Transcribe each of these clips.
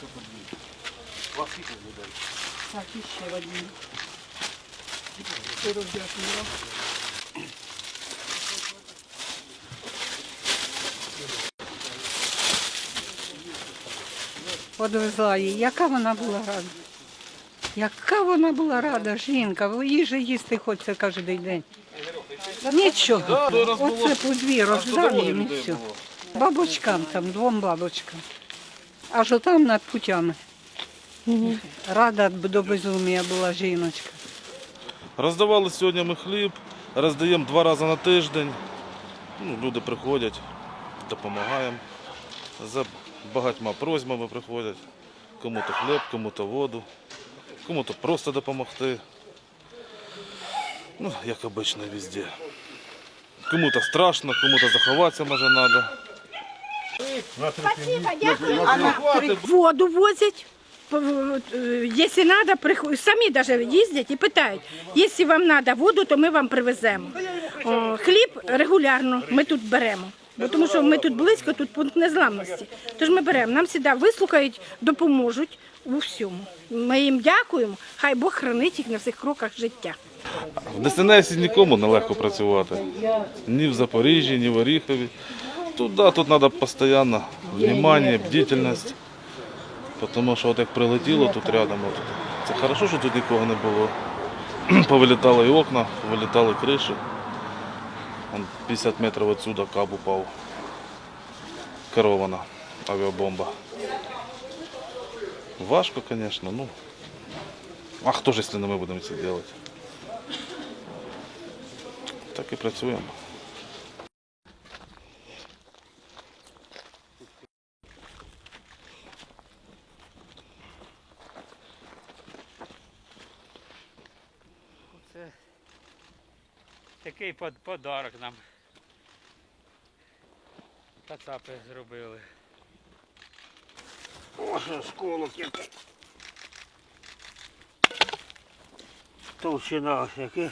Тут дві. Вас людей? Так, і ще один. Сирок дякую. Подвезла її. Яка вона була рада? Яка вона була рада, жінка, же їсти хочеться кожен день. Нічого. Оце по дві роздали їм і все. Бабочкам там, двом бабочкам. Аж отам над путями. Рада до безумія була жіночка. Роздавали сьогодні ми хліб, роздаємо два рази на тиждень. Ну, люди приходять, допомагаємо. За багатьма просьбами приходять. Кому-то хліб, кому-то воду, кому-то просто допомогти. Ну, як обично везде. Кому-то страшно, кому-то заховатися може треба. Воду возять. п- е, Якщо треба, приход- самі даже їздять і питають, якщо вам треба воду, то ми вам привеземо. О, Хліб регулярно ми тут беремо. Бо тому що ми тут близько, тут пункт незламності. Тож ми беремо, нам завжди вислухають, допоможуть у всьому. Ми їм дякуємо, хай Бог хранить їх на всіх кроках життя. В ДСНС нікому не легко працювати. Ні в Запоріжжі, ні в Оріхові. Тут, тут треба постійно внимание, бдительність. Тому що от як прилетіло тут рядом, от, це хорошо, що тут нікого не було. Повилітали і окна, вилітали криші. 50 метрів відсюди каб упав. Керована авіабомба. Важко, звісно, ну. А хто ж, якщо не ми будемо це робити? Так і працюємо. Це такий подарок нам. Кацапи зробили. Ось осколок який. Товщина ось яке.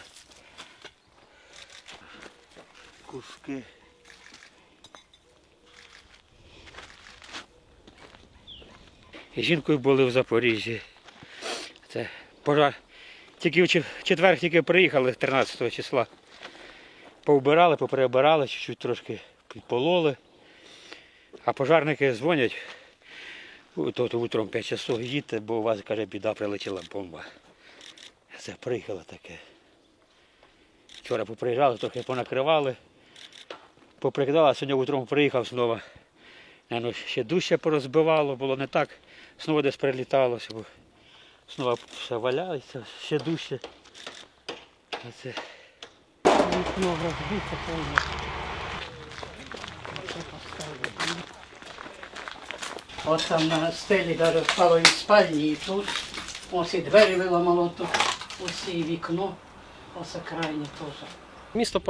Куски. І жінкою були в Запоріжжі. Це пожар. Тільки в четвер тільки приїхали 13 числа. Повбирали, поприбирали, чуть-чуть трошки підпололи. А пожарники дзвонять. «У, То, то утром 5 часов їдьте, бо у вас, каже, біда прилетіла бомба. Це приїхало таке. Вчора поприїжджали, трохи понакривали, поприкидали, а сьогодні утром приїхав знову. Ще дужче порозбивало, було не так. Знову десь приліталося, бо знову все валяється, ще дужче. Оце Вікно розбите повне. Ось там на стелі даже впало і спальні, і тут. Ось і двері виламало тут, ось і вікно, ось крайнє теж. Місто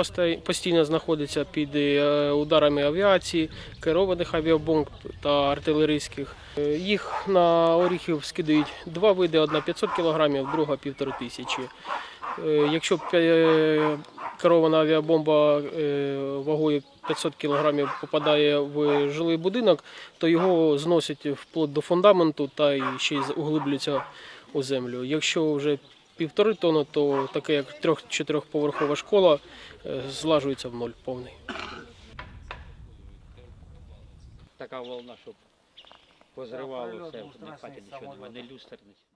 постійно знаходиться під е, ударами авіації, керованих авіабомб та артилерійських. Е, Їх на Оріхів скидають два види: одна 500 кг, друга півтори тисячі. Е, Якщо керована авіабомба вагою 500 кг попадає в жилий будинок, то його зносять вплоть до фундаменту та ще й углиблюється у землю. Якщо вже півтори тонни, то таке як трьох-чотирьохповерхова школа е, злажується в ноль повний. така волна, щоб позривало все, не хаті нічого немає, не нічого.